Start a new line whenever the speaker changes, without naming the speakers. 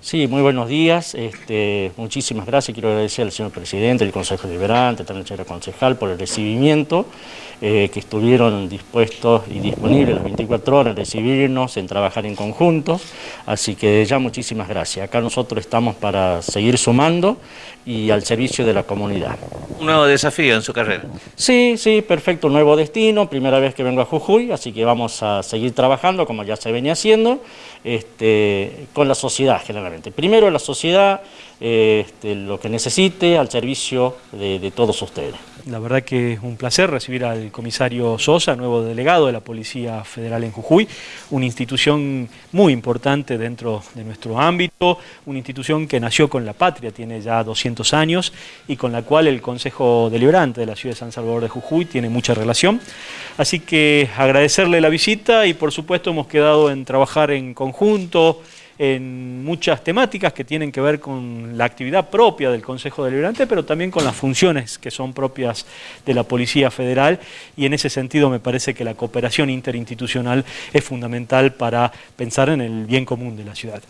Sí, muy buenos días. Este, muchísimas gracias. Quiero agradecer al señor presidente, al Consejo Deliberante, también al señor concejal por el recibimiento, eh, que estuvieron dispuestos y disponibles las 24 horas en recibirnos, en trabajar en conjunto. Así que ya muchísimas gracias. Acá nosotros estamos para seguir sumando y al servicio de la comunidad.
Un nuevo desafío en su carrera.
Sí, sí, perfecto, nuevo destino, primera vez que vengo a Jujuy, así que vamos a seguir trabajando como ya se venía haciendo, este, con la sociedad generalmente. Primero la sociedad, este, lo que necesite al servicio de, todos ustedes.
La verdad que es un placer recibir al comisario Sosa, nuevo delegado de la Policía Federal en Jujuy, una institución muy importante dentro de nuestro ámbito, una institución que nació con la patria, tiene ya 200 años y con la cual el Consejo Deliberante de la Ciudad de San Salvador de Jujuy tiene mucha relación. Así que agradecerle la visita y por supuesto hemos quedado en trabajar en conjunto, en muchas temáticas que tienen que ver con la actividad propia del Consejo Deliberante, pero también con las funciones que son propias de la Policía Federal y en ese sentido me parece que la cooperación interinstitucional es fundamental para pensar en el bien común de la ciudad.